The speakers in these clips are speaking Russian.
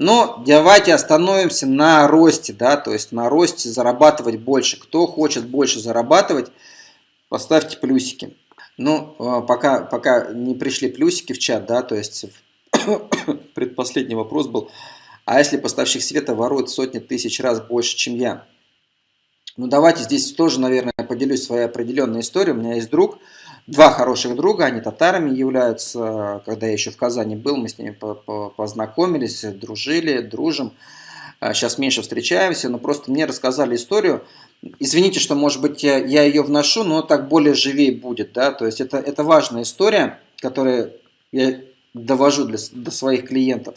Но давайте остановимся на росте, да, то есть на росте зарабатывать больше. Кто хочет больше зарабатывать, поставьте плюсики. Ну, а, пока, пока не пришли плюсики в чат, да, то есть предпоследний вопрос был, а если поставщик света ворует сотни тысяч раз больше, чем я? Ну, давайте здесь тоже, наверное, поделюсь своей определенной историей. У меня есть друг, два хороших друга, они татарами являются. Когда я еще в Казани был, мы с ними познакомились, дружили, дружим. Сейчас а, меньше встречаемся, но просто мне рассказали историю. Извините, что, может быть, я, ее вношу, но так более живее будет. Да? То есть это, это важная история, которую я довожу для, до своих клиентов.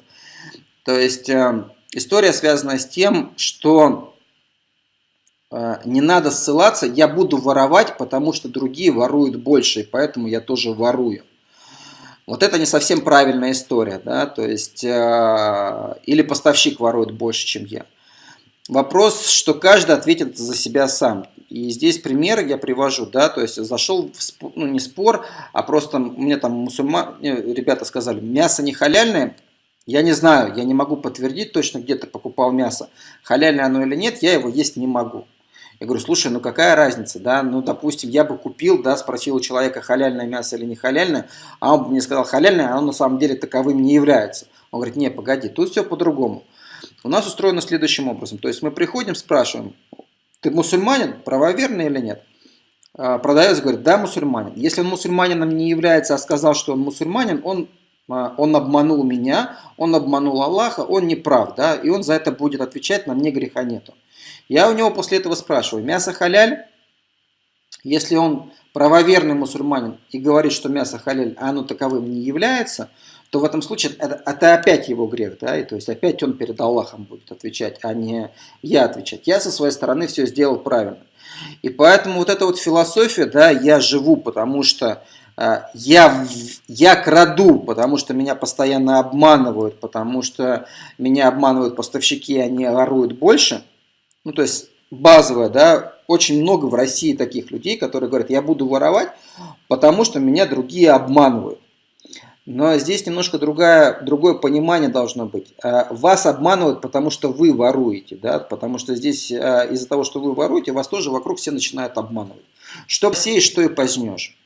То есть э, история связана с тем, что не надо ссылаться, я буду воровать, потому что другие воруют больше, и поэтому я тоже ворую. Вот это не совсем правильная история, да, то есть, э, или поставщик ворует больше, чем я. Вопрос, что каждый ответит за себя сам. И здесь пример я привожу, да, то есть зашел в спор, ну не спор, а просто мне там мусульмане, ребята сказали, мясо не халяльное, я не знаю, я не могу подтвердить точно, где ты покупал мясо, халяльное оно или нет, я его есть не могу. Я говорю, слушай, ну какая разница, да, ну допустим, я бы купил, да, спросил у человека, халяльное мясо или не халяльное, а он бы мне сказал халяльное, а оно на самом деле таковым не является. Он говорит, не, погоди, тут все по-другому. У нас устроено следующим образом, то есть мы приходим, спрашиваем, ты мусульманин, правоверный или нет? А, продавец говорит, да, мусульманин. Если он мусульманином не является, а сказал, что он мусульманин, он, он обманул меня, он обманул Аллаха, он не прав, да, и он за это будет отвечать, на мне греха нету. Я у него после этого спрашиваю, мясо халяль? Если он правоверный мусульманин и говорит, что мясо халяль, а оно таковым не является, то в этом случае это, это опять его грех, да, и то есть опять он перед Аллахом будет отвечать, а не я отвечать. Я со своей стороны все сделал правильно. И поэтому вот эта вот философия, да, я живу, потому что я, я краду, потому что меня постоянно обманывают, потому что меня обманывают поставщики, они воруют больше – ну то есть базовая, да, очень много в России таких людей, которые говорят, я буду воровать, потому что меня другие обманывают. Но здесь немножко другое, другое понимание должно быть. А, вас обманывают, потому что вы воруете, да, потому что здесь а, из-за того, что вы воруете, вас тоже вокруг все начинают обманывать. Что сеешь, что и позднешь.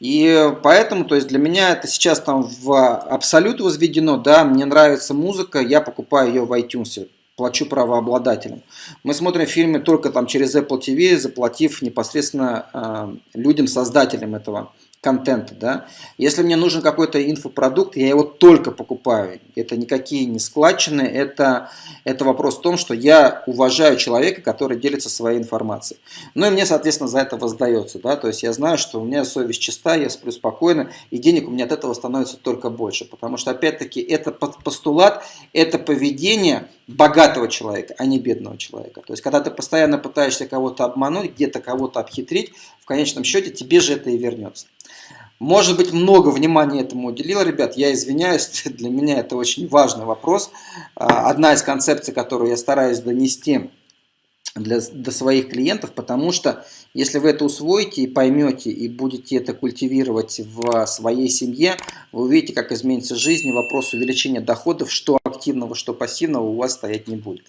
И поэтому, то есть для меня это сейчас там в абсолют возведено, да, мне нравится музыка, я покупаю ее в iTunes плачу правообладателям. Мы смотрим фильмы только там через Apple TV, заплатив непосредственно э, людям, создателям этого контента. Да? Если мне нужен какой-то инфопродукт, я его только покупаю. Это никакие не складчины, это, это вопрос в том, что я уважаю человека, который делится своей информацией. Ну и мне, соответственно, за это воздается. Да? То есть я знаю, что у меня совесть чиста, я сплю спокойно, и денег у меня от этого становится только больше. Потому что, опять-таки, это постулат, это поведение богатого человека, а не бедного человека. То есть, когда ты постоянно пытаешься кого-то обмануть, где-то кого-то обхитрить, в конечном счете тебе же это и вернется. Может быть, много внимания этому уделил, ребят, я извиняюсь, для меня это очень важный вопрос. А, одна из концепций, которую я стараюсь донести для, до своих клиентов, потому что если вы это усвоите и поймете, и будете это культивировать в своей семье, вы увидите, как изменится жизнь, и вопрос увеличения доходов, что активного, что пассивного у вас стоять не будет.